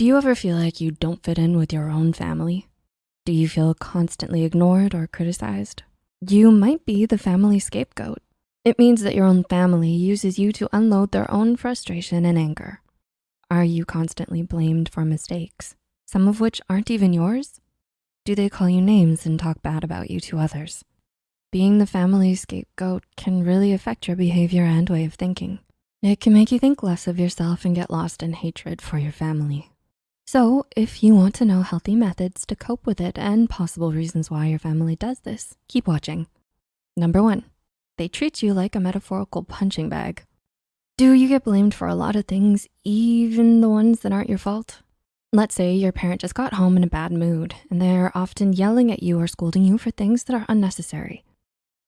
Do you ever feel like you don't fit in with your own family? Do you feel constantly ignored or criticized? You might be the family scapegoat. It means that your own family uses you to unload their own frustration and anger. Are you constantly blamed for mistakes, some of which aren't even yours? Do they call you names and talk bad about you to others? Being the family scapegoat can really affect your behavior and way of thinking. It can make you think less of yourself and get lost in hatred for your family. So if you want to know healthy methods to cope with it and possible reasons why your family does this, keep watching. Number one, they treat you like a metaphorical punching bag. Do you get blamed for a lot of things, even the ones that aren't your fault? Let's say your parent just got home in a bad mood and they're often yelling at you or scolding you for things that are unnecessary.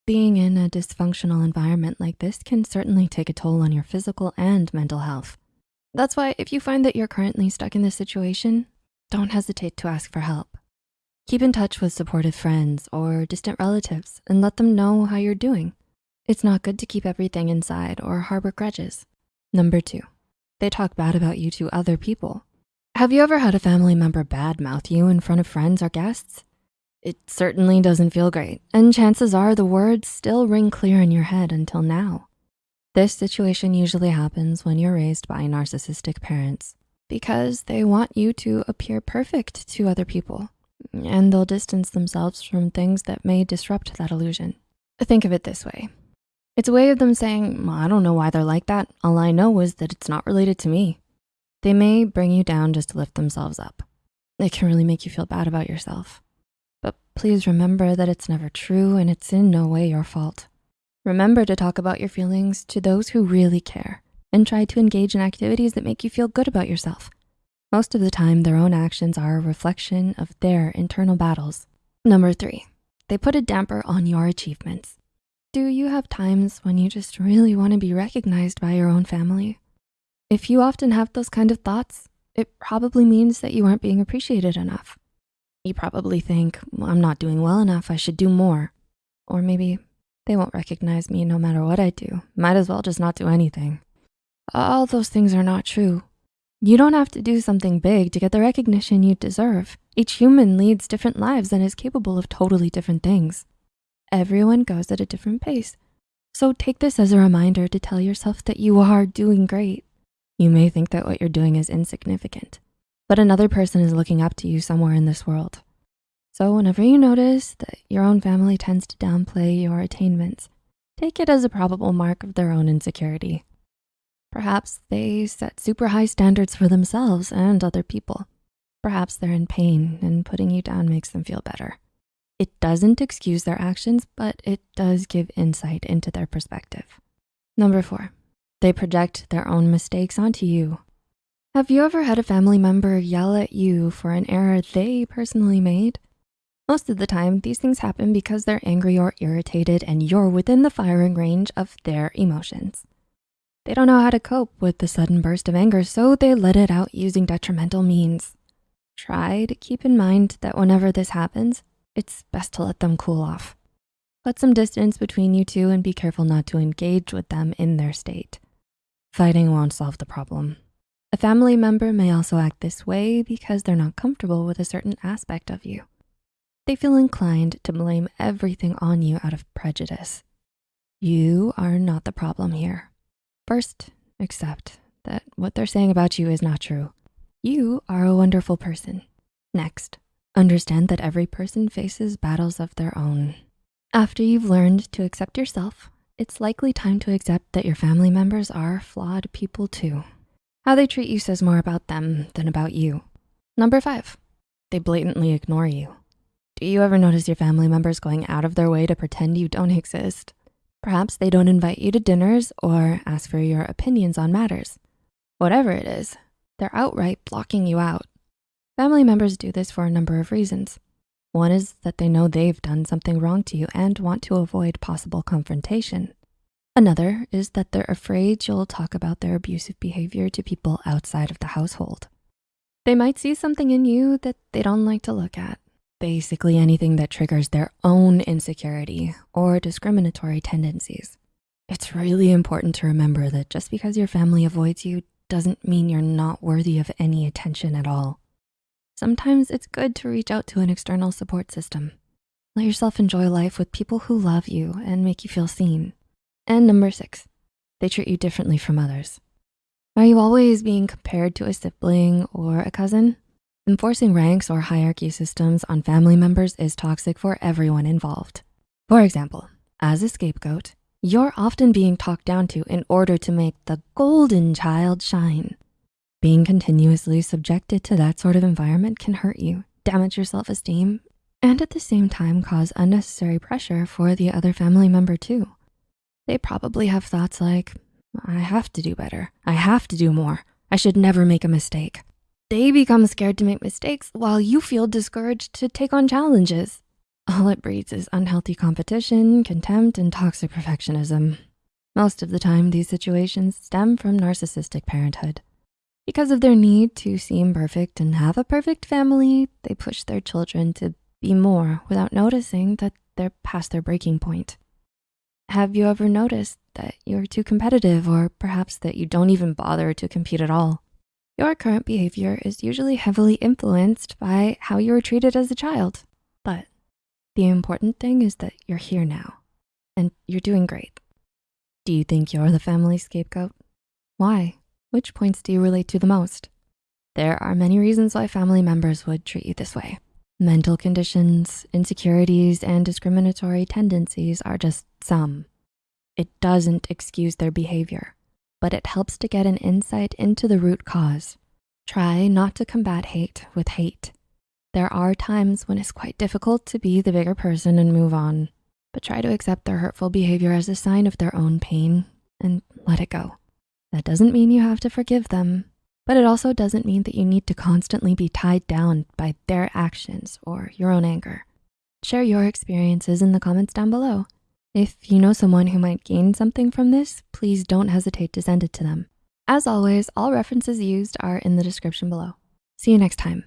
Being in a dysfunctional environment like this can certainly take a toll on your physical and mental health. That's why if you find that you're currently stuck in this situation, don't hesitate to ask for help. Keep in touch with supportive friends or distant relatives and let them know how you're doing. It's not good to keep everything inside or harbor grudges. Number two, they talk bad about you to other people. Have you ever had a family member badmouth you in front of friends or guests? It certainly doesn't feel great, and chances are the words still ring clear in your head until now. This situation usually happens when you're raised by narcissistic parents because they want you to appear perfect to other people and they'll distance themselves from things that may disrupt that illusion. Think of it this way. It's a way of them saying, well, I don't know why they're like that. All I know is that it's not related to me. They may bring you down just to lift themselves up. It can really make you feel bad about yourself. But please remember that it's never true and it's in no way your fault. Remember to talk about your feelings to those who really care and try to engage in activities that make you feel good about yourself. Most of the time, their own actions are a reflection of their internal battles. Number three, they put a damper on your achievements. Do you have times when you just really wanna be recognized by your own family? If you often have those kind of thoughts, it probably means that you aren't being appreciated enough. You probably think, well, I'm not doing well enough, I should do more. Or maybe they won't recognize me no matter what I do. Might as well just not do anything. All those things are not true. You don't have to do something big to get the recognition you deserve. Each human leads different lives and is capable of totally different things. Everyone goes at a different pace. So take this as a reminder to tell yourself that you are doing great. You may think that what you're doing is insignificant, but another person is looking up to you somewhere in this world. So whenever you notice that your own family tends to downplay your attainments, take it as a probable mark of their own insecurity. Perhaps they set super high standards for themselves and other people. Perhaps they're in pain and putting you down makes them feel better. It doesn't excuse their actions, but it does give insight into their perspective. Number four, they project their own mistakes onto you. Have you ever had a family member yell at you for an error they personally made? Most of the time, these things happen because they're angry or irritated and you're within the firing range of their emotions. They don't know how to cope with the sudden burst of anger, so they let it out using detrimental means. Try to keep in mind that whenever this happens, it's best to let them cool off. Put some distance between you two and be careful not to engage with them in their state. Fighting won't solve the problem. A family member may also act this way because they're not comfortable with a certain aspect of you. They feel inclined to blame everything on you out of prejudice. You are not the problem here. First, accept that what they're saying about you is not true. You are a wonderful person. Next, understand that every person faces battles of their own. After you've learned to accept yourself, it's likely time to accept that your family members are flawed people too. How they treat you says more about them than about you. Number five, they blatantly ignore you. Do you ever notice your family members going out of their way to pretend you don't exist? Perhaps they don't invite you to dinners or ask for your opinions on matters. Whatever it is, they're outright blocking you out. Family members do this for a number of reasons. One is that they know they've done something wrong to you and want to avoid possible confrontation. Another is that they're afraid you'll talk about their abusive behavior to people outside of the household. They might see something in you that they don't like to look at basically anything that triggers their own insecurity or discriminatory tendencies. It's really important to remember that just because your family avoids you doesn't mean you're not worthy of any attention at all. Sometimes it's good to reach out to an external support system. Let yourself enjoy life with people who love you and make you feel seen. And number six, they treat you differently from others. Are you always being compared to a sibling or a cousin? Enforcing ranks or hierarchy systems on family members is toxic for everyone involved. For example, as a scapegoat, you're often being talked down to in order to make the golden child shine. Being continuously subjected to that sort of environment can hurt you, damage your self-esteem, and at the same time cause unnecessary pressure for the other family member too. They probably have thoughts like, I have to do better. I have to do more. I should never make a mistake. They become scared to make mistakes while you feel discouraged to take on challenges. All it breeds is unhealthy competition, contempt, and toxic perfectionism. Most of the time, these situations stem from narcissistic parenthood. Because of their need to seem perfect and have a perfect family, they push their children to be more without noticing that they're past their breaking point. Have you ever noticed that you're too competitive or perhaps that you don't even bother to compete at all? Your current behavior is usually heavily influenced by how you were treated as a child. But the important thing is that you're here now and you're doing great. Do you think you're the family scapegoat? Why? Which points do you relate to the most? There are many reasons why family members would treat you this way. Mental conditions, insecurities, and discriminatory tendencies are just some. It doesn't excuse their behavior, but it helps to get an insight into the root cause. Try not to combat hate with hate. There are times when it's quite difficult to be the bigger person and move on, but try to accept their hurtful behavior as a sign of their own pain and let it go. That doesn't mean you have to forgive them, but it also doesn't mean that you need to constantly be tied down by their actions or your own anger. Share your experiences in the comments down below. If you know someone who might gain something from this, please don't hesitate to send it to them. As always, all references used are in the description below. See you next time.